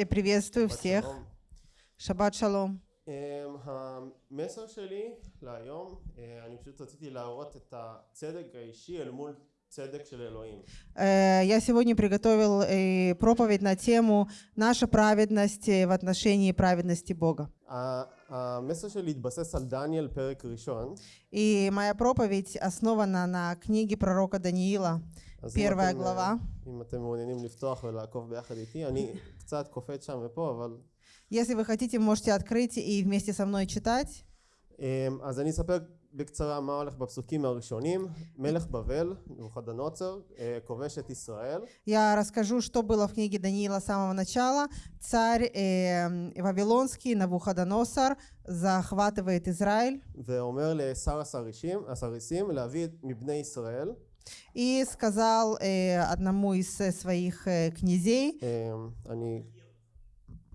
э, приветствую שבת всех. שלום. Шаббат шалом. אמ, המסר שלי להיום, אה, אני פשוט רציתי להראות את הצדק האישי אל מול צדק של אלוהים. Э, Я сегодня приготовил э, проповедь на тему «Наша праведность э, в отношении праведности Бога». ה- המסר שלי התבסס על דניאל פרק ראשון. И моя проповедь основана на книге пророка Даниила, אז אם первая אתם, אה, глава. אם אתם מעוניינים לפתוח ולעקוב ביחד איתי, אני קצת קופץ שם ופה, אבל... Если вы хотите, можете открыть и вместе со мной читать. אמ, אז אני אספר בקצרה מה הולך בפסוקים הראשונים. מלך בבל, נבוכדנוצר, אה, כובש את ישראל. Я расскажу, что было в книге Даниила с самого начала. Царь э, Вавилонский, Навуходоносор, захватывает Израиль ואומר לשר הסרישים, הסריסים להביא את- מבני ישראל и сказал э, одному из э, своих э, князей, אמ, אני,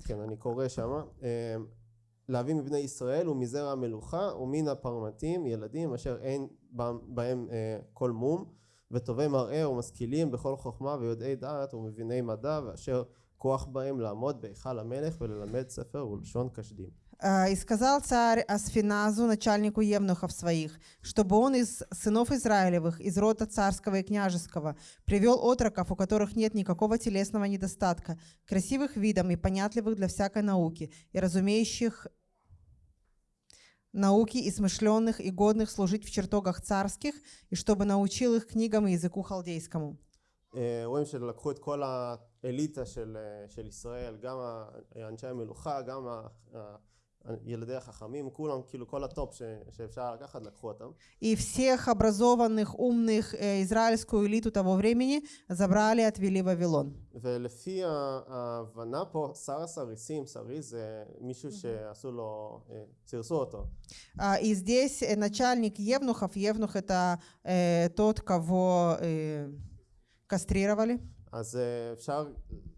כן, אני קורא שמה, אמ, להביא מבני ישראל ומזרע המלוכה ומן הפרמטים ילדים אשר אין בם- בהם אה, כל מום וטובי מראה ומשכילים בכל חוכמה ויודעי דעת ומביני מדע ואשר כוח בהם לעמוד בהיכל המלך וללמד ספר ולשון כשדים. Э, И сказал царь Асфиназу, начальнику евнухов своих, чтобы он из сынов Израилевых, из рода царского и княжеского, привел отроков, у которых нет никакого телесного недостатка, красивых видом и понятливых для всякой науки, и разумеющих науки и смышленных и годных служить в чертогах царских, и чтобы научил их книгам и языку халдейскому. אה, רואים שלקחו את כל האליטה של, אה, של ישראל, גם ה- אנשי המלוכה, גם ה- ה- ילדי החכמים, כולם, כאילו כל הטופ ש, שאפשר לקחת, לקחו אותם. И всех образованных, умных э, израильскую элиту того времени забрали и отвели в Вавилон. ולפי ה- ההבנה פה, שר הסריסים, סריס זה מישהו שעשו לו, אה, סירסו אותו. А, И здесь э, начальник Евнухов, Евнух это э, тот, кого э, кастрировали. אז אה, אפשר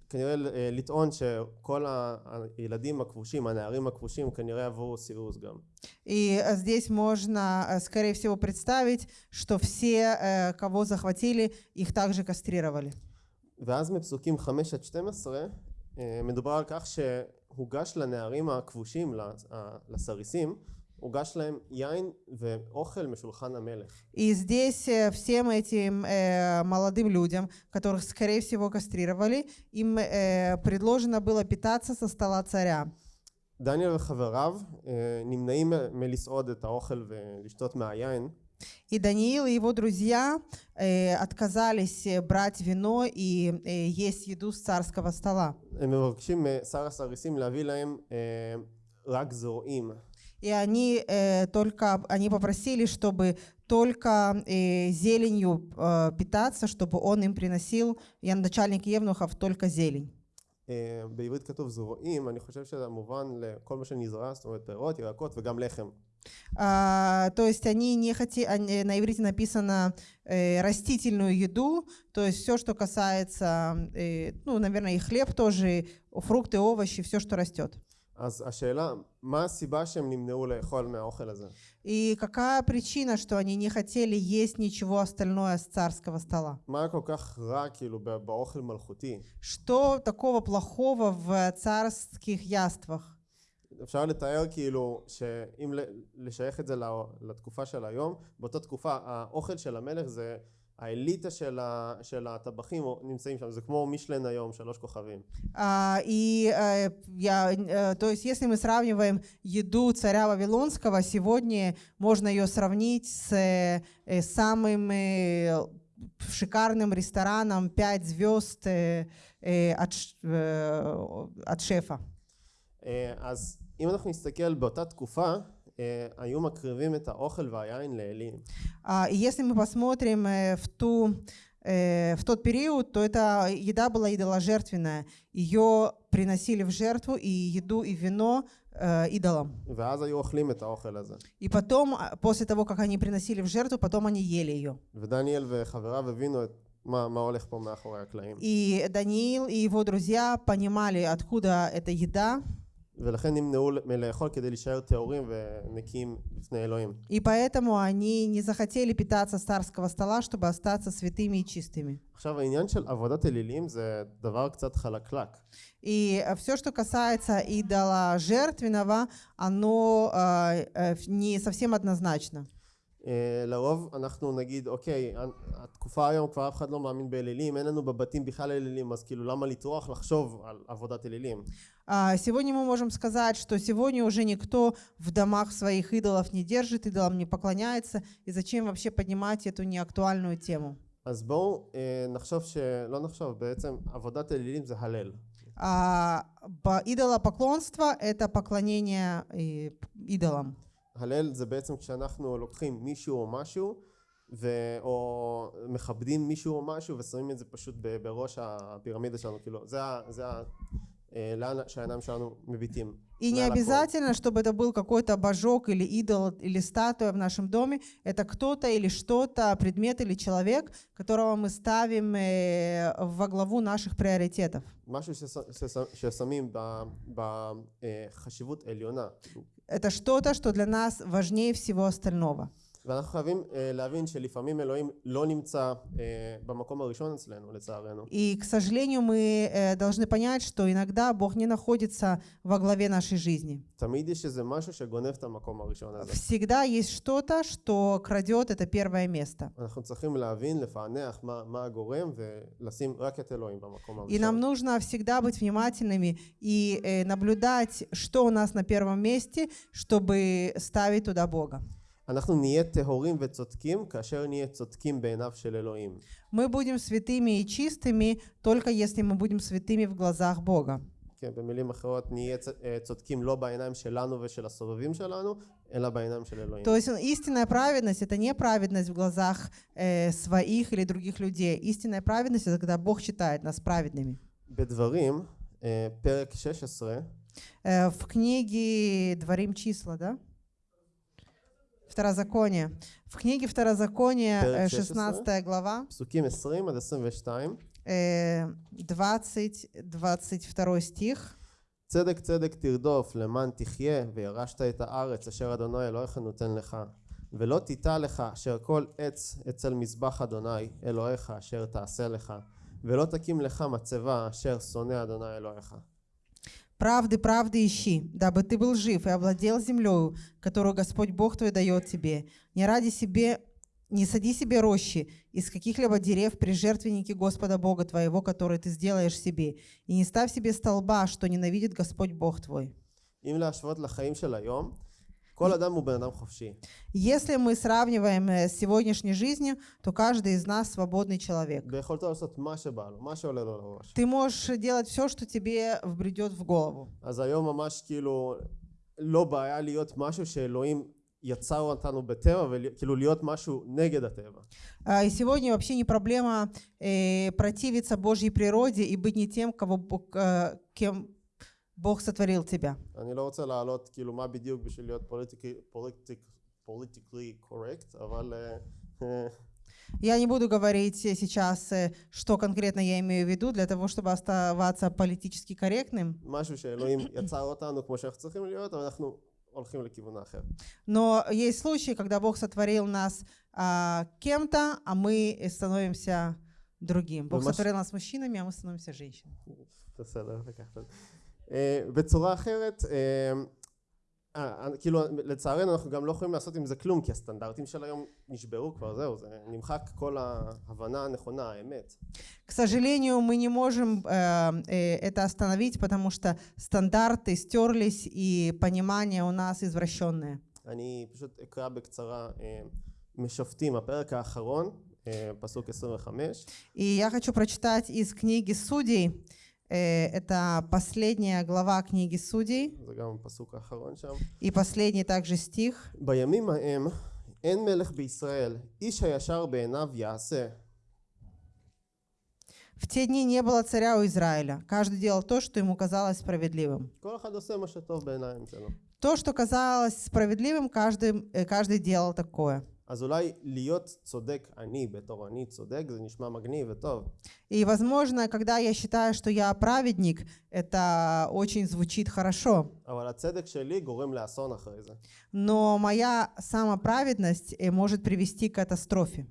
כנראה אה, לטעון שכל ה- הילדים הכבושים, הנערים הכבושים, כנראה עברו סירוס גם. И э, здесь можно, э, скорее всего, представить, что все, э, кого захватили, их также кастрировали. ואז מפסוקים 5 עד 12 אה, מדובר על כך שהוגש לנערים הכבושים, לס- ה- לסריסים, הוגש להם יין ואוכל משולחן המלך. И здесь э, всем этим э, молодым людям, которых, скорее всего, кастрировали, им э, предложено было питаться со стола царя. דניאל וחבריו אה, נמנעים מ- מלסעוד את האוכל ולשתות מהיין, И Даниил и его друзья э, отказались э, брать вино и э, есть еду с царского стола. הם מבקשים משר הסריסים להביא להם אה, רק זרועים. И они э, только они попросили, чтобы только э, зеленью э, питаться, чтобы он им приносил, я начальник Евнухов, только зелень. אה, בעברית כתוב זרועים, אני חושב שזה מובן לכל מה שנזרע, זאת אומרת פירות, ירקות וגם לחם. А, то есть они не хотели, на иврите написано э, растительную еду, то есть все, что касается, э, ну, наверное, и хлеб тоже, фрукты, овощи, все, что растет. אז השאלה, מה הסיבה שהם נמנעו לאכול מהאוכל הזה? И какая причина, что они не хотели есть ничего остальное с царского стола? מה היה כל כך רע כאילו ב- באוכל מלכותי? Что такого плохого в царских яствах? אפשר לתאר כאילו שאם ל- לשייך את זה ל- לתקופה של היום, באותה תקופה האוכל של המלך זה האליטה של, ה, של הטבחים נמצאים שם, זה כמו מישלן היום, שלוש כוכבים. А, и э, я, э, то есть, если мы сравниваем еду царя Вавилонского, сегодня можно ее сравнить с э, э, самым э, шикарным рестораном 5 звезд э, э, от, ш- э, от шефа. אה, אז אם אנחנו נסתכל באותה תקופה, אה, היו מקריבים את האוכל והיין לאלים. А, и если мы посмотрим э, в, ту, э, в тот период, то эта еда была идоложертвенная. Ее приносили в жертву и еду, и вино э, идолам. ואז היו אוכלים את האוכל הזה. И потом, а, после того, как они приносили в жертву, потом они ели ее. ודניאל וחבריו הבינו את מה, מה הולך פה מאחורי הקלעים. И Даниил и его друзья понимали, откуда эта еда, ולכן נמנעו מלאכול כדי להישאר טהורים ונקיים בפני אלוהים. И поэтому они не захотели питаться с царского стола, чтобы остаться святыми и чистыми. עכשיו העניין של עבודת אלילים זה דבר קצת חלקלק. И все, что касается идола жертвенного, оно э, э, не совсем однозначно. אה, לרוב אנחנו נגיד אוקיי התקופה היום כבר אף אחד לא מאמין באלילים אין לנו בבתים בכלל אלילים אז כאילו למה לטרוח לחשוב על עבודת אלילים А, Сегодня мы можем сказать, что сегодня уже никто в домах своих идолов не держит, идолам не поклоняется, и зачем вообще поднимать эту неактуальную тему? אז בואו אה, נחשוב שלא נחשוב בעצם עבודת אלילים זה הלל А по- идолопоклонство — это поклонение э, идолам. הלל זה בעצם כשאנחנו לוקחים מישהו או משהו ו... או מכבדים מישהו או משהו ושמים את זה פשוט ב- בראש הפירמידה שלנו כאילו זה, ה... זה ה... אה, לאן שהעיניים שלנו מביטים И не מעל הכל. обязательно, чтобы это был какой-то божок или идол или статуя в нашем доме. Это кто-то или что-то, предмет или человек, которого мы ставим э, во главу наших приоритетов. это что-то, что для нас важнее всего остального. ואנחנו חייבים אה, להבין שלפעמים אלוהים לא נמצא אה, במקום הראשון אצלנו לצערנו И, к сожалению, мы э, должны понять, что иногда Бог не находится во главе нашей жизни. תמיד יש איזה משהו שגונב את המקום הראשון הזה Всегда есть что-то, что крадет это первое место. אנחנו צריכים להבין לפענח מה, מה הגורם ולשים רק את אלוהים במקום И нам הראשון нужно всегда быть внимательными и э, наблюдать, что у нас на первом месте, чтобы ставить туда Бога. אנחנו נהיה טהורים וצודקים כאשר נהיה צודקים בעיניו של אלוהים Мы будем святыми и чистыми только если мы будем святыми в глазах Бога. כן, במילים אחרות נהיה צ- אה, צודקים לא בעיניים שלנו ושל הסובבים שלנו אלא בעיניים של אלוהים То есть истинная праведность это не праведность в глазах э, своих или других людей. Истинная праведность это когда Бог считает нас праведными. בדברים אה, פרק 16 Э, в книге Дворим числа, да? Второзаконие. В книге Второзакония, Перек э, 16. 16 глава, פסוקים 20 עד 22 э, 20-22 стих. צדק צדק תרדוף למען תחיה וירשת את הארץ אשר אדוני אלוהיך נותן לך ולא תיטע לך אשר כל עץ אצל מזבח אדוני אלוהיך אשר תעשה לך ולא תקים לך מצבה אשר שונא אדוני אלוהיך Правды, правды ищи, дабы ты был жив и овладел землею, которую Господь Бог твой дает тебе. Не ради себе, не сади себе рощи из каких-либо дерев при жертвеннике Господа Бога твоего, который ты сделаешь себе, и не ставь себе столба, что ненавидит Господь Бог твой. אם להשוות לחיים של היום Если мы сравниваем э, с сегодняшней жизнью, то каждый из нас свободный человек. ביכולתו לעשות מה שבא לו מה שעולה לו לראש Ты можешь делать все, что тебе вбредет в голову. אז היום ממש כאילו לא בעיה להיות משהו שאלוהים יצר אותנו בטבע וכאילו להיות משהו נגד הטבע А, И сегодня вообще не проблема э, противиться Божьей природе и быть не тем, кого Бог, э, кем Бог сотворил тебя. אני לא רוצה להעלות כאילו מה בדיוק בשביל להיות פוליטיקלי קורקט אבל אה, אה, Я не буду говорить э, сейчас, э, что конкретно я имею в виду, для того, чтобы оставаться политически корректным. משהו שאלוהים יצר אותנו כמו שאנחנו צריכים להיות אבל אנחנו הולכים לכיוון האחר Но есть случаи, когда Бог сотворил нас а, кем-то, а мы становимся другим. Бог Вы маш- сотворил нас мужчинами, а мы становимся женщинами. בסדר לקחת את זה. אה, בצורה אחרת אה, אה, כאילו לצערנו אנחנו גם לא יכולים לעשות עם זה כלום כי הסטנדרטים של היום נשברו כבר זהו זה נמחק כל ההבנה הנכונה האמת К сожалению, мы не можем э, э, это остановить, потому что стандарты стерлись и понимание у нас извращенное. אני פשוט אקרא בקצרה אה, משופטים הפרק האחרון אה, פסוק 25 И я хочу прочитать из книги Судей. Э, это последняя глава книги Судей זה גם הפסוק האחרון שם и последний также стих. בימים ההם אין מלך בישראל איש הישר בעיניו יעשה В те дни не было царя у Израиля. Каждый делал то, что ему казалось справедливым. כל אחד עושה מה שטוב בעיניים שלו То, что казалось справедливым, каждый, э, каждый делал такое. אז אולי להיות צודק אני בתור אני צודק זה נשמע מגניב וטוב И, возможно, когда я считаю, что я праведник, это очень звучит хорошо. Но моя самоправедность э, может привести к катастрофе.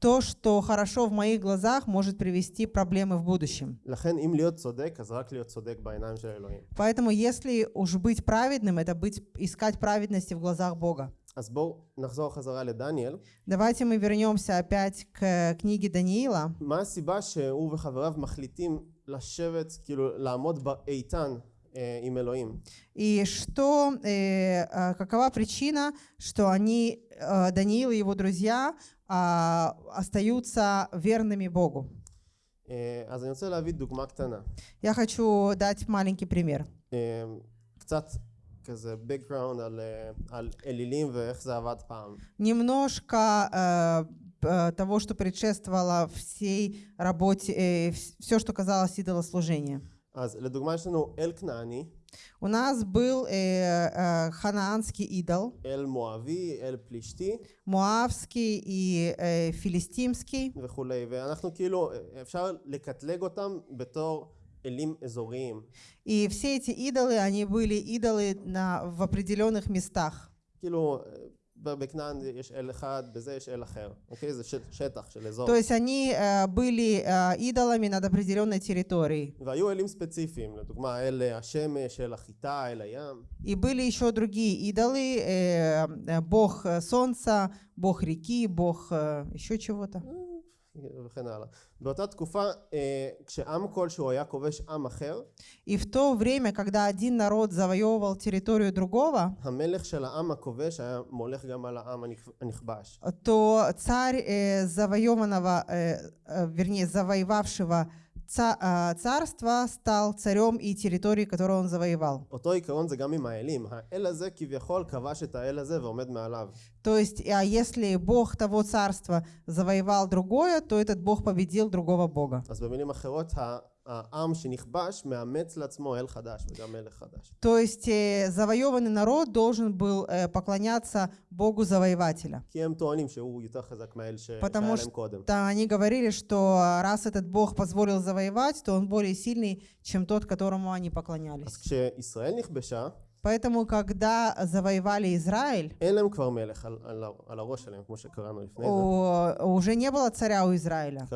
То, что хорошо в моих глазах, может привести проблемы в будущем. Поэтому, если уж быть праведным, это быть, искать праведности в глазах Бога. אז בואו נחזור חזרה לדניאל. Давайте мы вернемся опять к книге Даниила. מה הסיבה שהוא וחבריו מחליטים לשבת, כאילו לעמוד איתן אה, עם אלוהים? И что, э, а, какова причина, что они, э, Даниил и его друзья, а, остаются верными Богу? אה, אז אני רוצה להביא דוגמה קטנה. Я хочу дать маленький пример. אה, קצת כזה background על, אה, על אלילים ואיך זה עבד פעם. Немножко э, э, того, что предшествовало всей работе, все, что казалось идолослужением. אז לדוגמה יש לנו אל כנעני, У нас был э, э, ханаанский идол, אל מואבי, אל פלישתי муавский и э, филистимский. וכולי, ואנחנו כאילו, אפשר לקטלג אותם בתור אלים אזוריים. и все эти идолы, они были идолы на, в определенных местах. То есть они э, были э, идолами над определенной территорией. И были еще другие идолы, э, бог солнца, бог реки, бог еще чего-то. וכן הלאה. באותה תקופה, אה, כשעם כלשהו היה כובש עם אחר, И в то время, когда один народ завоевывал территорию другого, המלך של העם הכובש היה מולך גם על העם הנכ- הנכבש. то царь э, завоеванного, э, э, вернее, завоевавшего ца- э, а, царства стал царем и территории, которую он завоевал. То есть, а если Бог того царства завоевал другое, то этот Бог победил другого Бога. אז במילים אחרות, ה- העם שנכבש מאמץ לעצמו אל חדש וגם מלך חדש. То есть э, завоеванный народ должен был э, поклоняться богу завоевателя. כי הם טוענים שהוא יותר חזק מהאל ש- שהיה потому להם קודם. что они говорили, что раз этот бог позволил завоевать, то он более сильный, чем тот, которому они אז поклонялись. כשישראל נכבשה, Поэтому, когда завоевали Израиль, у, уже не было царя у Израиля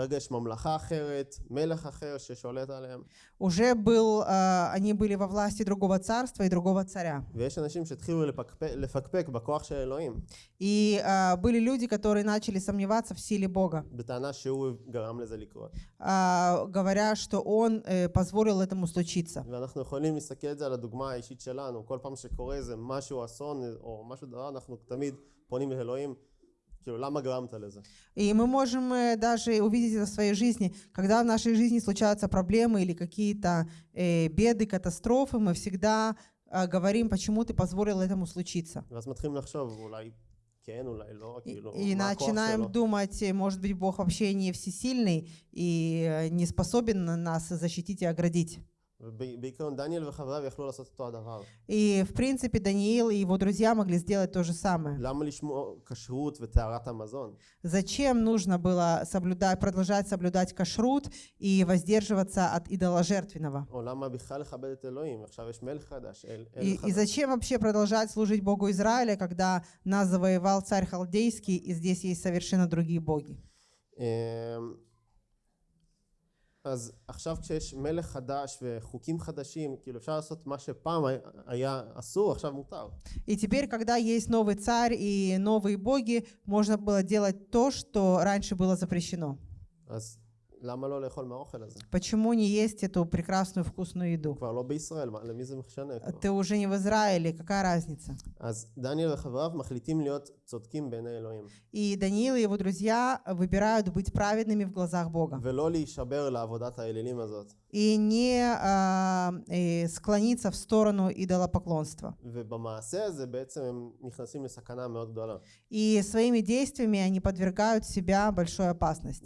כרגע יש ממלכה אחרת, מלך אחר ששולט עליהם, Уже был, э, они были во власти другого царства и другого царя. ויש אנשים שהתחילו לפקפק, לפקפק בכוח של אלוהים, И э, были люди, которые начали сомневаться в силе Бога, בטענה שהוא גרם לזה לקרות. э, говоря, что он э, позволил этому случиться. ואנחנו יכולים להסתכל על זה על הדוגמה האישית שלנו, כל פעם שקורה איזה משהו אסון או משהו דבר, אנחנו תמיד פונים לאלוהים, И мы можем э, даже увидеть это в своей жизни. Когда в нашей жизни случаются проблемы или какие-то э, беды, катастрофы, мы всегда э, говорим, почему ты позволил этому случиться. И, и начинаем думать, может быть, Бог вообще не всесильный и э, не способен нас защитить и оградить. ובעיקרון דניאל וחבריו יכלו לעשות אותו הדבר. И, в принципе, Даниил и его друзья могли сделать то же самое. למה לשמור כשרות וטהרת המזון? Зачем нужно было соблюдать, продолжать соблюдать кашрут и воздерживаться от идоложертвенного? או למה בכלל לכבד את אלוהים? עכשיו יש מלך חדש, אל, אל И, и חדש. зачем вообще продолжать служить Богу Израиля, когда нас завоевал царь Халдейский, и здесь есть совершенно другие боги? אמ, אז עכשיו כשיש מלך חדש וחוקים חדשים, כאילו אפשר לעשות מה שפעם היה- היה אסור, עכשיו מותר. И теперь, когда есть новый царь и новые боги, можно было делать то, что раньше было запрещено. אז למה לא לאכול מהאוכל הזה? Почему не есть эту прекрасную вкусную еду? כבר לא בישראל, מה- למי זה משנה כבר? Ты уже не в Израиле, какая разница? אז דניאל וחבריו מחליטים להיות צודקים בעיני אלוהים, и Даниил и его друзья выбирают быть праведными в глазах Бога. И не а, и склониться в сторону идолопоклонства. И своими действиями они подвергают себя большой опасности.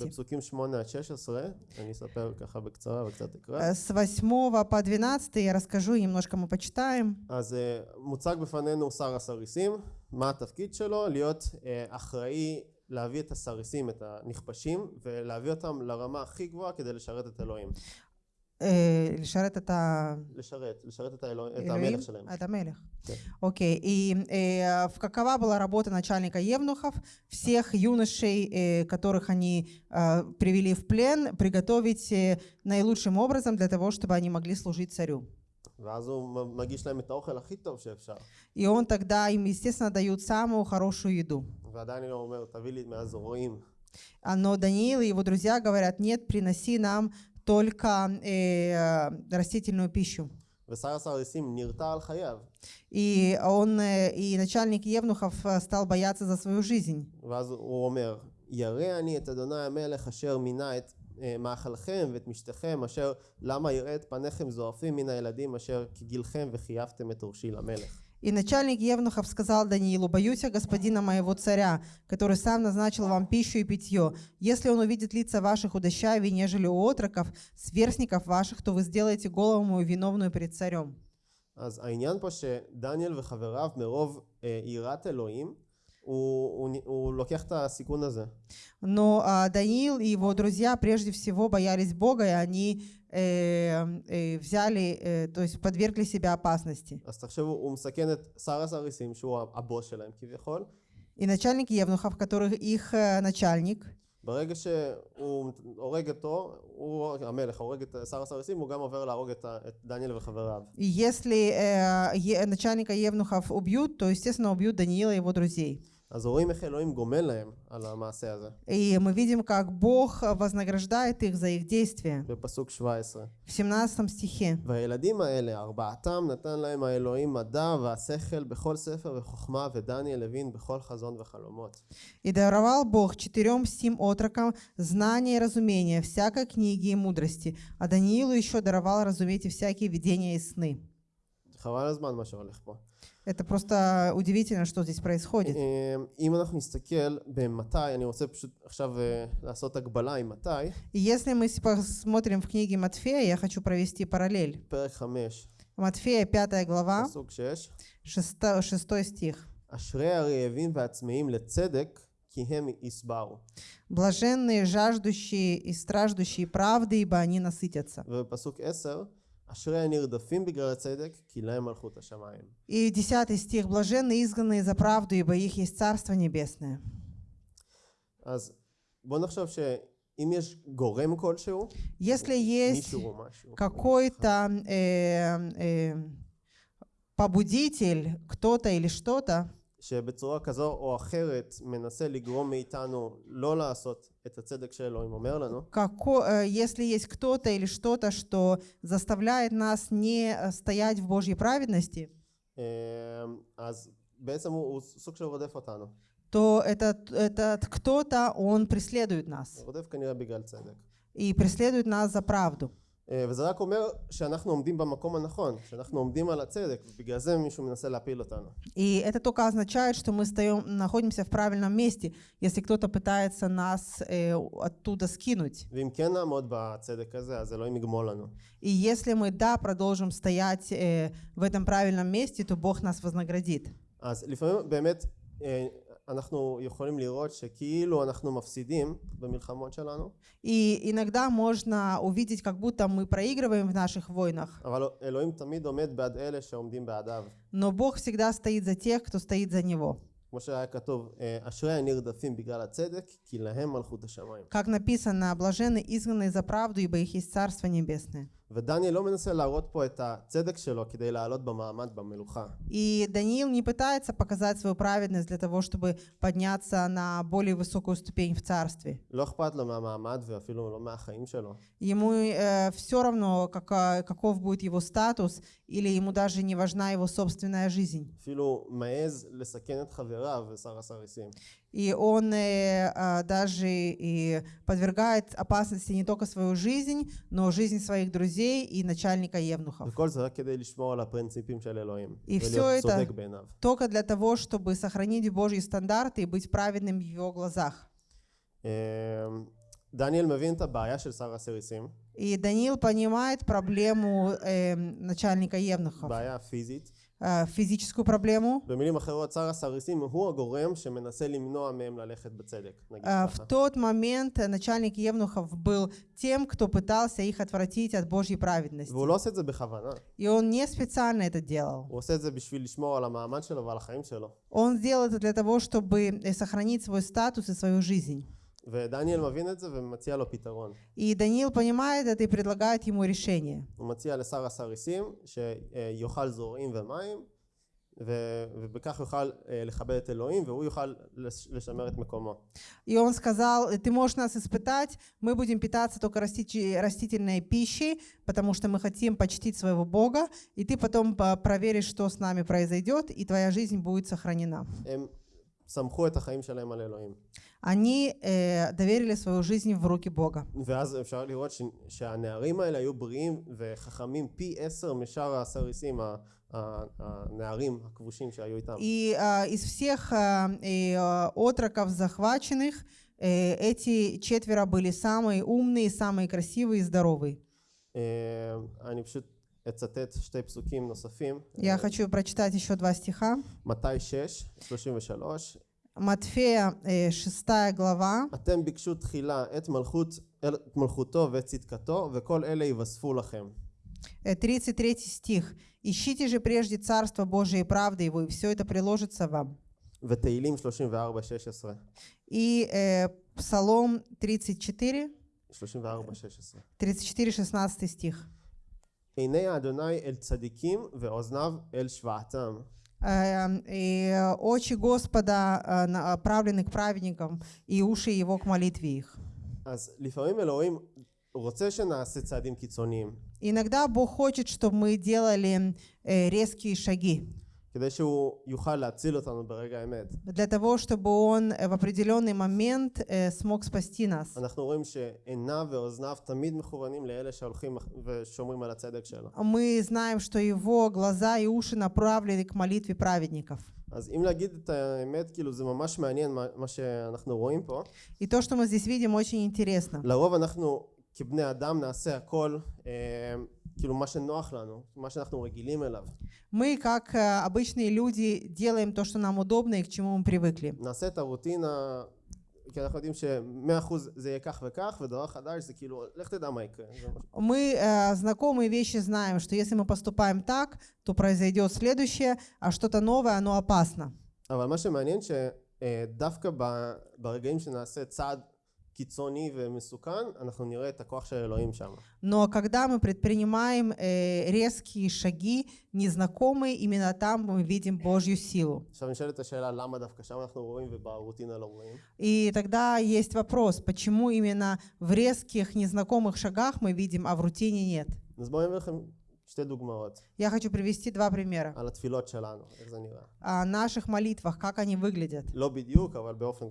Э, с 8 по 12 я расскажу, немножко мы почитаем. אז אה, מוצג בפנינו שר הסריסים, מה התפקיד שלו? להיות אה, אחראי להביא את הסריסים, את הנכבשים, ולהביא אותם לרמה הכי גבוהה כדי לשרת את אלוהים. э, לשרת את ה... לשרת, לשרת את, האלוה, את Элюим, המלך שלהם. Это Мелех. Да. Окей. И э, в- какова была работа начальника Евнухов? Всех юношей, э, которых они э, привели в плен, приготовить э, наилучшим образом для того, чтобы они могли служить царю. ואז הוא מ- מגיש להם את האוכל הכי טוב שאפשר. И он тогда им, естественно, дают самую хорошую еду. ועדיין הוא אומר, תביא לי מהזרועים. А, Но Даниил и его друзья говорят, нет, приноси нам только э, растительную пищу. ושר הסרסים נרתע על חייו. И он, э, и начальник Евнухов э, стал бояться за свою жизнь. ואז הוא אומר, ירא אני את אדוני המלך אשר מינה את אה, מאכלכם ואת משתכם אשר למה יראה את פניכם זועפים מן הילדים אשר כגילכם וחייבתם את עורשי למלך. И начальник Евнухов сказал Даниилу, «Боюсь я господина моего царя, который сам назначил вам пищу и питье. Если он увидит лица ваших удощавей, нежели у отроков, сверстников ваших, то вы сделаете голову мою виновную перед царем». אז העניין פה שדניאל וחבריו מרוב אה, יראת אלוהים הוא, הוא, נ- הוא לוקח את הסיכון הזה. Но а, Даниил и его друзья прежде всего боялись Бога, и они э, э, взяли, э, то есть подвергли себя опасности. אז תחשבו, הוא מסכן את שר הסריסים שהוא הבוס שלהם כביכול. И начальник Евнухов, который их э, начальник, ברגע שהוא הורג אותו, הוא, המלך הורג את שר הסריסים, הוא גם עובר להרוג את, ה- את דניאל וחבריו. и если э, е- начальника Евнухов убьют, то, естественно, убьют Даниила и его друзей. אז רואים איך אלוהים גומל להם על המעשה הזה, И мы видим, как Бог вознаграждает их за их действия. בפסוק 17. В 17 стихе. והילדים האלה, ארבעתם נתן להם האלוהים מדע והשכל בכל ספר וחוכמה, ודניאל הבין בכל חזון וחלומות. «И даровал Бог четырем сим отрокам знание и разумение всякой книги и мудрости, а Даниилу еще даровал разуметь и всякие видения и сны». חבל הזמן מה שהולך פה. Это просто удивительно, что здесь происходит. אה, אם אנחנו נסתכל במתי, אני רוצה פשוט עכשיו אה, לעשות הגבלה עם מתי, И если мы с- посмотрим в книге Матфея, я хочу провести параллель. פרק 5, Матфея, 5 глава, פסוק 6, 6, 6 стих. אשרי הרעבים והצמאים לצדק, כי הם יסברו. «Блаженные, жаждущие и страждущие правды, ибо они насытятся». ובפסוק 10, אשרי הנרדפים בגלל הצדק, כי להם מלכות השמיים. И 10 стих. «Блаженные, изгнанные за правду, ибо их есть Царство Небесное». אז בוא נחשוב שאם יש גורם כלשהו, Если есть מישהו או משהו, какой-то э, э, побудитель, кто-то или что-то, שבצורה כזו או אחרת מנסה לגרום מאיתנו לא לעשות Како, э, если есть кто-то или что-то, что заставляет нас не э, стоять в Божьей праведности, то этот, этот кто-то, он преследует нас. И преследует нас за правду. אה, וזה רק אומר שאנחנו עומדים במקום הנכון, שאנחנו עומדים על הצדק, ובגלל זה מישהו מנסה להפיל אותנו. И это только означает, что мы стоим, находимся в правильном месте, если кто-то пытается нас э, оттуда скинуть. ואם כן נעמוד בצדק הזה, אז אלוהים יגמול לנו. И если мы, да, продолжим стоять э, в этом правильном месте, то Бог нас вознаградит. אז לפעמים באמת אה, אנחנו יכולים לראות שכאילו אנחנו מפסידים במלחמות שלנו, И иногда можно увидеть, как будто мы проигрываем в наших войнах, אבל אלוהים תמיד עומד בעד אלה שעומדים בעדיו. но Бог всегда стоит за тех, кто стоит за Него. כמו שהיה כתוב, אה, אשרי הנרדפים בגלל הצדק, כי להם מלכות השמיים. Как написано, блаженны изгнанные за правду, ибо их есть Царство Небесное. И Даниил не пытается показать свою праведность для того, чтобы подняться на более высокую ступень в царстве. Ему э, все равно, как, каков будет его статус, или ему даже не важна его собственная жизнь אפילו מעז לסכן את חבריו ושר הסריסים. И он э, а, даже и подвергает опасности не только свою жизнь, но жизнь своих друзей и начальника Евнухов. וכל זה רק כדי לשמור על הפרינציפים של אלוהים. И всё ולהיות это- צודק בעיניו. Только для того, чтобы сохранить Божьи стандарты и быть праведным в его глазах. אה, דניאל מבין את הבעיה של שר הסריסים, И Даниил понимает проблему э, начальника Евнухов, בעיה פיזית, э, физическую проблему. במילים אחרות, שר הסריסים הוא הגורם שמנסה למנוע מהם ללכת בצדק, נגיד Э, ככה. В тот момент э, начальник Евнухов был тем, кто пытался их отвратить от Божьей праведности. והוא לא עושה את זה בכוונה, И он не специально это делал. הוא עושה את זה בשביל לשמור על המעמד שלו ועל החיים שלו. Он сделал это для того, чтобы э, сохранить свой статус и свою жизнь. ודניאל מבין את זה ומציע לו פתרון. И Даниил понимает это и предлагает ему решение. הוא מציע לשר הסריסים שיאכל זורעים ומים, ו- ובכך יוכל אה, לכבד את אלוהים והוא יוכל לש- לשמר את מקומו. И он сказал, ты можешь нас испытать, мы будем питаться только растич- растительной пищей, потому что мы хотим почтить своего Бога, и ты потом по- проверишь, что с нами произойдет, и твоя жизнь будет сохранена. הם סמכו את החיים שלהם על אלוהים. Они э, доверили свою жизнь в руки Бога. ואז אפשר לראות ש- שהנערים האלה היו בריאים וחכמים פי עשר משאר הסריסים, ה- ה- הנערים הכבושים שהיו איתם. И а, из всех а, и, а, отроков захваченных э, эти четверо были самые умные, самые красивые и здоровые. אה, אני פשוט אצטט שתי פסוקים נוספים. Я хочу прочитать еще два стиха. מתי 6, 33. Матфея, э, 6 глава, אתם ביקשו תחילה את מלכות, את מלכותו ואת צדקתו וכל אלה יווספו לכם. э, 33 стих. «Ищите же прежде Царство Божие и правды Его, и все это приложится вам». ותהילים 34, 16. И э, Псалом 34, 34, 16. 34, 16 стих. עיני האדוני אל צדיקים ואוזניו אל שבעתם. Э, и э, очи Господа э, направлены к праведникам, и уши Его к молитве их. אז לפעמים אלוהים רוצה שנעשה צעדים קיצוניים, Иногда Бог хочет, чтобы мы делали э, резкие шаги, כדי שהוא יוכל להציל אותנו ברגע האמת. для того, чтобы Он э, в определенный момент э, смог спасти нас. אנחנו רואים שעיניו ואוזניו תמיד מכוונים לאלה שהולכים ושומרים על הצדק שלו. Мы знаем, что Его глаза и уши направлены к молитве праведников. אז אם להגיד את האמת, כאילו זה ממש מעניין מה, מה שאנחנו רואים פה. И то, что мы здесь видим, очень интересно. לרוב אנחנו כבני אדם נעשה הכל, אה, כאילו מה שנוח לנו, מה שאנחנו רגילים אליו. Мы, как э, обычные люди, делаем то, что нам удобно и к чему мы привыкли. נעשה את הרוטינה, כי אנחנו יודעים שמאה אחוז זה יהיה כך וכך, ודבר חדש זה כאילו, לך תדע מה יקרה. זה מה- Мы э, знакомые вещи знаем, что если мы поступаем так, то произойдет следующее, а что-то новое, оно опасно. אבל מה שמעניין שדווקא ב- ברגעים שנעשה צעד קיצוני ומסוכן, אנחנו נראה את הכוח של אלוהים שם. Но когда мы предпринимаем э, резкие шаги, незнакомые, именно там мы видим Божью силу. עכשיו נשאלת השאלה למה דווקא שם אנחנו רואים וברוטינה לא רואים. И тогда есть вопрос, почему именно в резких незнакомых шагах мы видим, а в рутине нет. אז בואו אני לכם שתי דוגמאות. Я хочу привести два примера. על התפילות שלנו, איך זה נראה. О наших молитвах, как они выглядят. לא בדיוק, אבל באופן...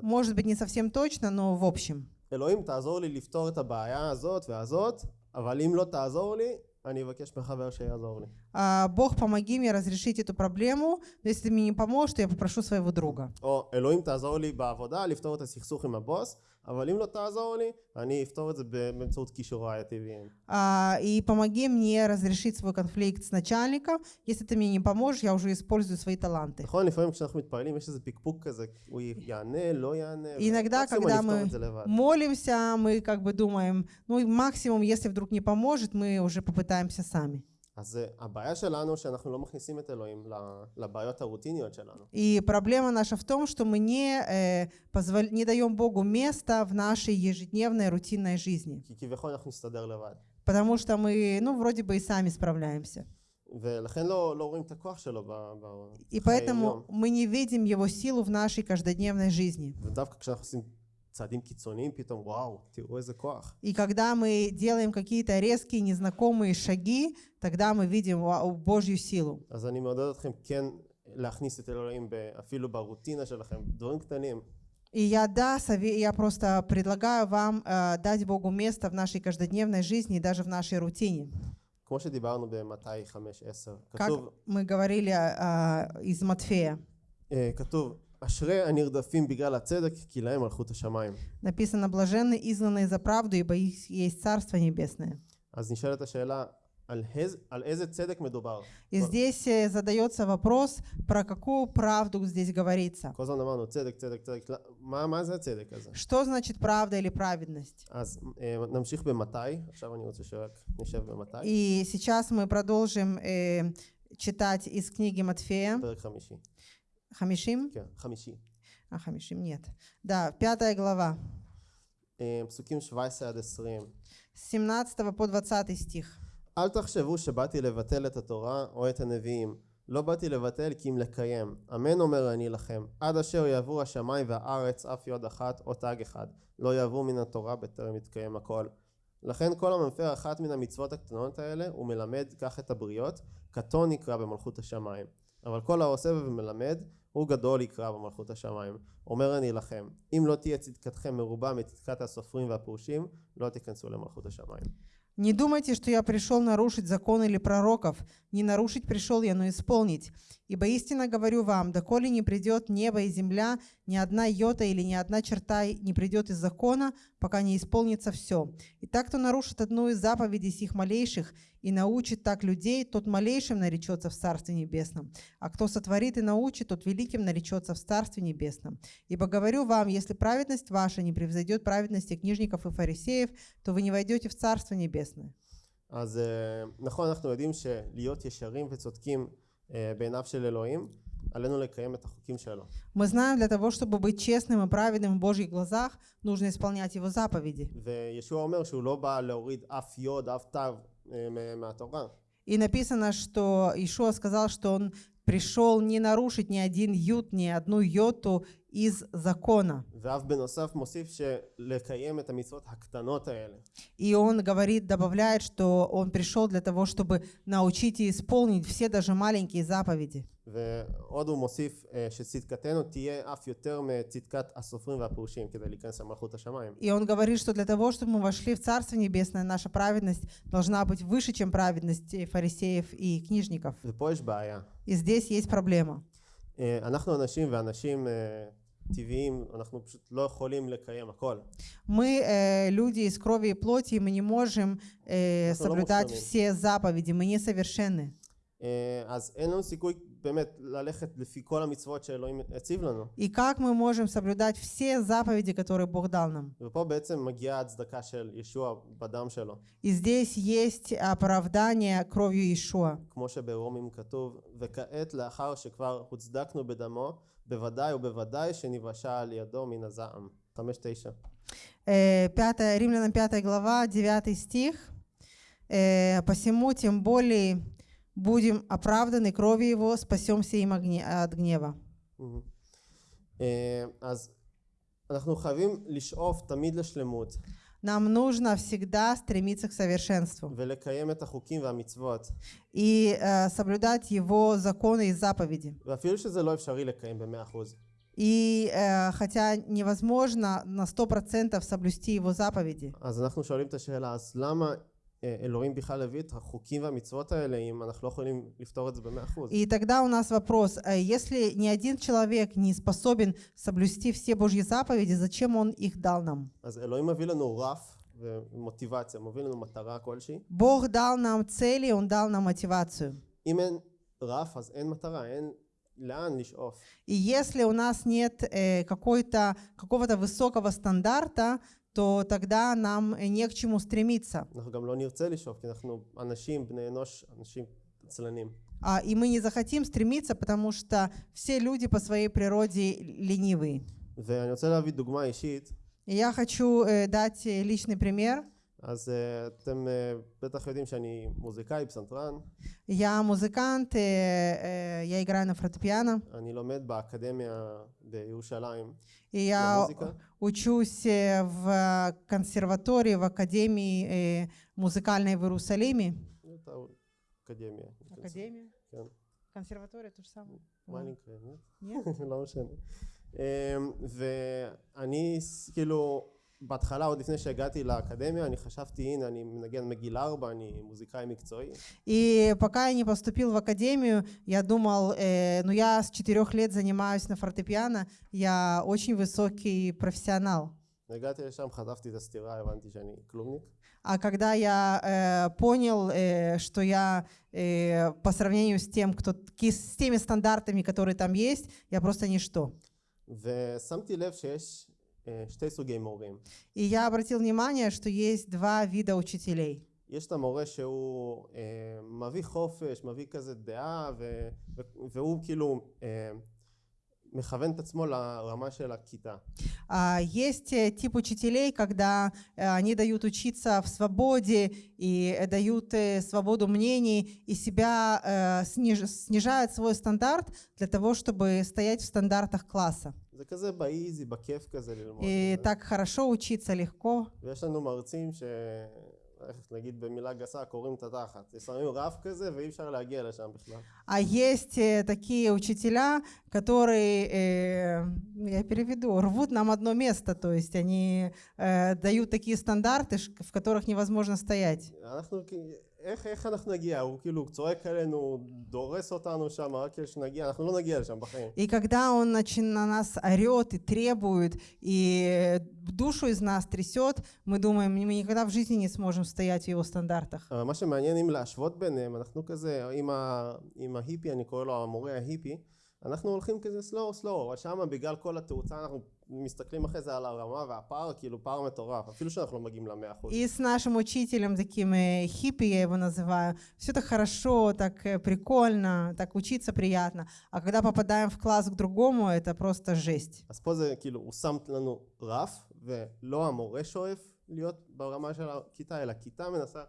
Может быть, не совсем точно, но в общем. אלוהים תעזור לי לפתור את הבעיה הזאת והזאת, אבל אם לא תעזור לי, אני אבקש מחבר שיעזור לי. А, Бог, помоги мне разрешить эту проблему, но если ты мне не поможешь, то я попрошу своего друга. או אלוהים תעזור לי בעבודה לפתור את הסכסוך עם הבוס, אבל אם לא תעזור לי, אני אפתור את זה באמצעות כישוריי הטבעיים. А, И помоги мне разрешить свой конфликт с начальником. Если ты мне не поможешь, я уже использую свои таланты. נכון, לפעמים כשאנחנו מתפללים יש איזה פקפוק כזה, הוא יענה, לא יענה, Иногда, מקסימום когда אני אפתור мы את זה לבד. молимся, мы как бы думаем, ну и максимум, если вдруг не поможет, мы уже попытаемся сами. אז אה, הבעיה שלנו שאנחנו לא מכניסים את אלוהים ל- לבעיות הרוטיניות שלנו. И проблема наша в том, что мы не, э, позвол- не даем Богу места в нашей ежедневной рутинной жизни. כי כביכול אנחנו נסתדר לבד. Потому что мы, ну, вроде бы и сами справляемся. ולכן לא, לא רואים את הכוח שלו ב- ב- И בחיי поэтому יום. мы не видим его силу в нашей каждодневной жизни. ודווקא כשאנחנו עושים צעדים קיצוניים פתאום, וואו, תראו איזה כוח. И когда мы делаем какие-то резкие, незнакомые шаги, тогда мы видим вау, Божью силу. אז אני מעודד אתכם כן להכניס את אלוהים ב- אפילו ברוטינה שלכם, דברים קטנים. И я, да, сове- я просто предлагаю вам э, дать Богу место в нашей каждодневной жизни и даже в нашей рутине. כמו שדיברנו במתי 5-10, Как כתוב, мы говорили э, из Матфея. אה, כתוב, אשרי הנרדפים בגלל הצדק, כי להם מלכות השמיים. Написано, блаженны изгнанные за правду, ибо их есть Царство Небесное. אז נשאלת השאלה, על, הז, על איזה צדק מדובר. И здесь э, задается вопрос, про какую правду здесь говорится. כל הזמן אמרנו צדק, צדק, צדק, לא- מה, מה זה הצדק הזה? Что значит правда или праведность? אז אה, נמשיך במתי, עכשיו אני רוצה שרק נשב במתי, И сейчас мы продолжим э, читать из книги Матфея. פרק חמישי. Хамишим? כן, חמישי. А, Хамишим, нет. Да, пятая глава, אה, פסוקים 17 עד 20. с 17 по 20 стих. אל תחשבו שבאתי לבטל את התורה או את הנביאים. לא באתי לבטל כי אם לקיים. אמן אומר אני לכם. עד אשר יעברו השמיים והארץ אף יוד אחת או תג אחד. לא יעברו מן התורה בטרם יתקיים הכל. לכן כל המפר אחת מן המצוות הקטנות האלה הוא מלמד כך את הבריות, קטון יקרא במלכות השמיים. אבל כל העושה ומלמד הוא גדול יקרא במלכות השמיים. אומר אני לכם, אם לא תהיה צדקתכם מרובה מצדקת הסופרים והפרושים, לא תיכנסו למלכות השמיים. Не думайте, что я пришел нарушить закон или пророков. Не нарушить пришел я, но исполнить. Ибо истинно говорю вам, доколе не придет небо и земля, ни одна йота или ни одна черта не придет из закона, пока не исполнится все. И так, кто нарушит одну из заповедей сих малейших и научит так людей, тот малейшим наречется в Царстве Небесном. А кто сотворит и научит, тот великим наречется в Царстве Небесном. Ибо говорю вам, если праведность ваша не превзойдет праведности книжников и фарисеев, то вы не войдете в Царство Небесное. אז אה, נכון אנחנו יודעים שלהיות ישרים וצודקים אה, בעיניו של אלוהים עלינו לקיים את החוקים שלו Мы знаем, для того, чтобы быть честным и праведным в Божьих глазах, нужно исполнять Его заповеди. וישוע אומר שהוא לא בא להוריד אף יוד אף תו אה, מ- מהתורה и написано, что Ишуа сказал, что он пришел не нарушить ни один ют, ни одну йоту из закона. И он говорит, добавляет, что он пришел для того, чтобы научить и исполнить все даже маленькие заповеди. И он говорит, что для того, чтобы мы вошли в Царство Небесное, наша праведность должна быть выше, чем праведность э, фарисеев и книжников. И здесь есть проблема. אה, אנחנו אנשים ואנשים אה, טבעיים אנחנו פשוט לא יכולים לקיים הכל Мы э, люди из крови и плоти, и мы не можем э, אנחנו לא соблюдать מושלמים. все заповеди, мы несовершенны. אה, אז אין לנו סיכוי и как мы можем соблюдать все заповеди, которые Бог дал нам? И здесь есть оправдание кровью Иешуа. Э, пятая, Римлянам 5 глава, 9 стих. «Э, «Посему тем более будем оправданы кровью Его, спасемся им от гнева. Нам нужно всегда стремиться к совершенству и э, соблюдать Его законы и заповеди. И э, хотя невозможно на 100% соблюсти Его заповеди. אז אנחנו שואלים את השאלה אז למה אה, אלוהים בכלל הביא את החוקים והמצוות האלה אם אנחנו לא יכולים לפתור את זה במאה אחוז И тогда у нас вопрос, а если ни один человек не способен соблюсти все Божьи заповеди, зачем Он их дал нам? אז אלוהים מביא לנו רף ומוטיבציה מביא לנו מטרה כלשהי Бог дал нам цели, Он дал нам мотивацию. אם אין רף אז אין מטרה אין לאן לשאוף И если у нас нет э, какой-то, какого-то высокого стандарта, то тогда нам э, не к чему стремиться. А, и мы не захотим стремиться, потому что все люди по своей природе ленивы. И я хочу э, дать э, личный пример. אז אה, אתם אה, בטח יודעים שאני מוזיקאי פסנתרן Я музыкант, э, э, я играю на фортепиано, אני לומד באקדמיה בירושלים и я למוזיקה учусь э, в консерватории, в академии э, музыкальной в Иерусалиме. זאת האקדמיה Академия? כן. Консерватория то же самое. מאלינקה, נו. Нет? לא משנה. אמ, ואני ס- כאילו בהתחלה עוד לפני שהגעתי לאקדמיה אני חשבתי הנה אני מנגן מגיל ארבע אני מוזיקאי מקצועי И пока я не поступил в академию, я думал, э, ну я с четырех лет занимаюсь на фортепиано, я очень высокий профессионал. הגעתי לשם, חטפתי את הסטירה, הבנתי שאני כלומניק. А когда я э, понял, э, что я э, по сравнению с тем, кто ки- с теми стандартами, которые там есть, я просто ничто. ושמתי לב שיש אה, שתי סוגי מורים. И я обратил внимание, что есть два вида учителей. יש את המורה שהוא אה, מביא חופש, מביא כזה דעה, ו, ו, והוא כאילו אה, מכוון את עצמו לרמה של הכיתה. А, есть э, тип учителей, когда э, они дают учиться в свободе и э, дают свободу мнений, и себя снижают свой стандарт для того, чтобы стоять в стандартах класса. И так хорошо учиться, легко. איך נגיד במילה גסה, קוראים את התחת. שמים רף כזה ואי אפשר להגיע לשם בכלל. А есть э, такие учителя, которые, э, я переведу, рвут нам одно место, то есть они э, дают такие стандарты, ш- в которых невозможно стоять. אנחנו, כ- איך, איך אנחנו נגיע? הוא כאילו צועק עלינו, הוא דורס אותנו שם רק כדי שנגיע, אנחנו לא נגיע לשם בחיים. И когда он начи- на нас орет и требует, и душу из нас трясет, мы думаем, мы никогда в жизни не сможем стоять в его стандартах. אבל מה שמעניין אם להשוות ביניהם, אנחנו כזה, עם, ה, עם ההיפי, אני קורא לו המורה ההיפי, אנחנו הולכים כזה סלואו סלואו, אבל שמה בגלל כל התאוצה אנחנו מסתכלים אחרי זה על הרמה והפער, כאילו פער מטורף, אפילו שאנחנו לא מגיעים למאה אחוז. И с нашим учителем, таким э, хиппи я его называю, все так хорошо, так э, прикольно, так учиться приятно, а когда попадаем в класс к אז פה זה כאילו, הוא שם לנו רף, ולא המורה שואף להיות ברמה של הכיתה, אלא כיתה מנסה...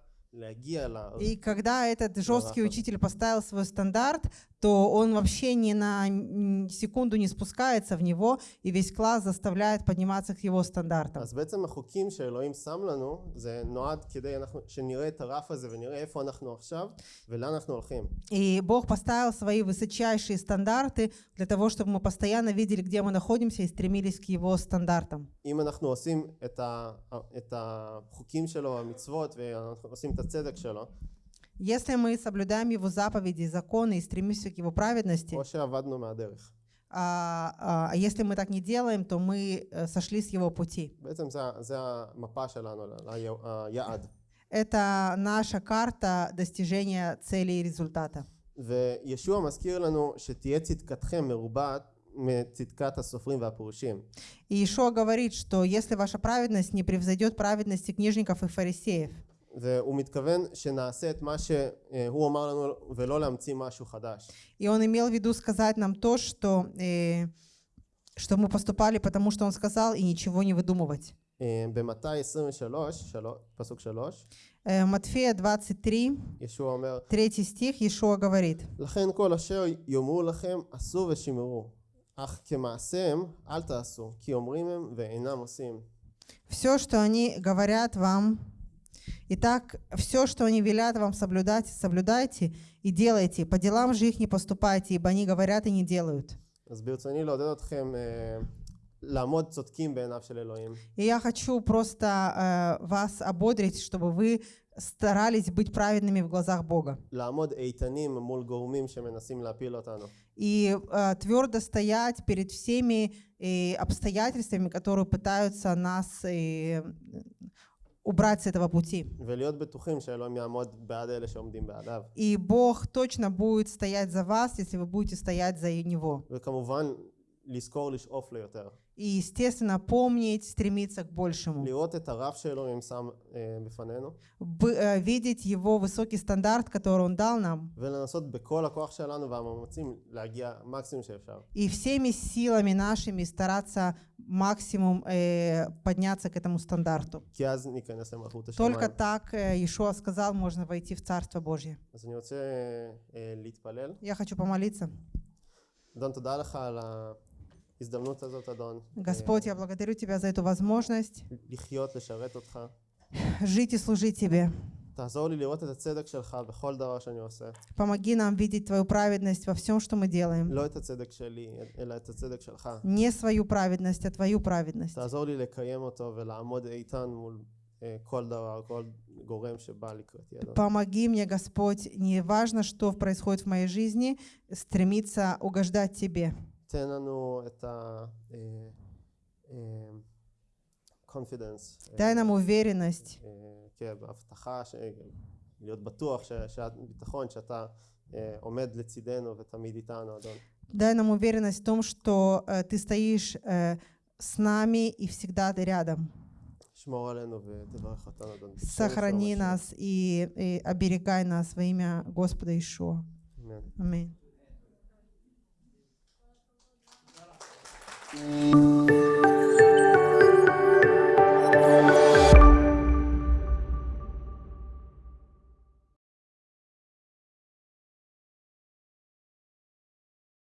И когда этот жесткий Ага. учитель поставил свой стандарт, то он вообще ни на м, секунду не спускается в него, и весь класс заставляет подниматься к его стандартам. אז בעצם החוקים שאלוהים שם לנו, זה נועד כדי אנחנו, שנראה את הרף הזה ונראה איפה אנחנו עכשיו ולאן אנחנו הולכים. И Бог поставил свои высочайшие стандарты для того, чтобы мы постоянно видели, где мы находимся, и стремились к его стандартам. אם אנחנו עושים את, ה, את החוקים שלו, המצוות, ואנחנו עושים את הצדק שלו, Если мы соблюдаем его заповеди, законы и стремимся к его праведности, או שעבדנו מהדרך. а, а если мы так не делаем, то мы э, sошли с его пути. בעצם זה, ה- זה המפה שלנו, ל- ל- היעד. Это наша карта достижения цели и результата. וישוע מזכיר לנו שתהיה צדקתכם מרובעת מצדקת הסופרים והפרושים. И Ишуа говорит, что если ваша праведность не превзойдет праведности книжников и фарисеев, והוא מתכוון שנעשה את מה שהוא אמר לנו ולא להמציא משהו חדש. и он имел в виду сказать нам то, что, אה, что мы поступали, потому что он сказал, и ничего не выдумывать. אה, במתי 23, שלו- פסוק 3, Э, Матфея 23, ישוע אומר, 3 стих, Ишуа говорит, לכן כל אשר יאמרו לכם עשו ושמרו, אך כמעשיהם אל תעשו, כי אומרים הם ואינם עושים. все, что они говорят вам, Итак, все, что они велят вам соблюдать, соблюдайте и делайте. По делам же их не поступайте, ибо они говорят и не делают. И я хочу просто э, вас ободрить, чтобы вы старались быть праведными в глазах Бога. И э, твердо стоять перед всеми э, обстоятельствами, которые пытаются нас э, убрать с этого пути. И Бог точно будет стоять за вас, если вы будете стоять за Него. וכמובן, לזכור לשאוף ליותר. И, естественно, помнить, стремиться к большему. לראות את הרף שאלוהים שם אה, בפנינו, Б- э, видеть Его высокий стандарт, который Он дал нам, ולנסות בכל הכוח שלנו והמאמצים להגיע מקסימום שאפשר. и всеми силами нашими стараться максимум э, подняться к этому стандарту. כי אז ניכנס למלכות Только השמיים. так, э, Иешуа сказал, можно войти в Царство Божье. אז אני רוצה אה, להתפלל. Я хочу помолиться. אדון, תודה לך על ההזדמנות הזאת, אדון. Господь, я благодарю Тебя за эту возможность жить и служить Тебе. Помоги нам видеть Твою праведность во всем, что мы делаем. Не свою праведность, а Твою праведность. Помоги мне, Господь, неважно, что происходит в моей жизни, стремиться угождать Тебе. תן לנו את ה... אה, אה, confidence. Дай нам уверенность, אה, כן, בהבטחה, ש- להיות בטוח, ש- שאת, ביטחון שאתה אה, עומד לצידנו ותמיד איתנו, אדון. дай нам уверенность в том, что э, ты стоишь э, с нами и всегда ты рядом. שמור עלינו ותברך אותנו, אדון. בשם Сохрани ישוע нас и, и оберегай нас во имя Господа Ишуа. המשיח. Música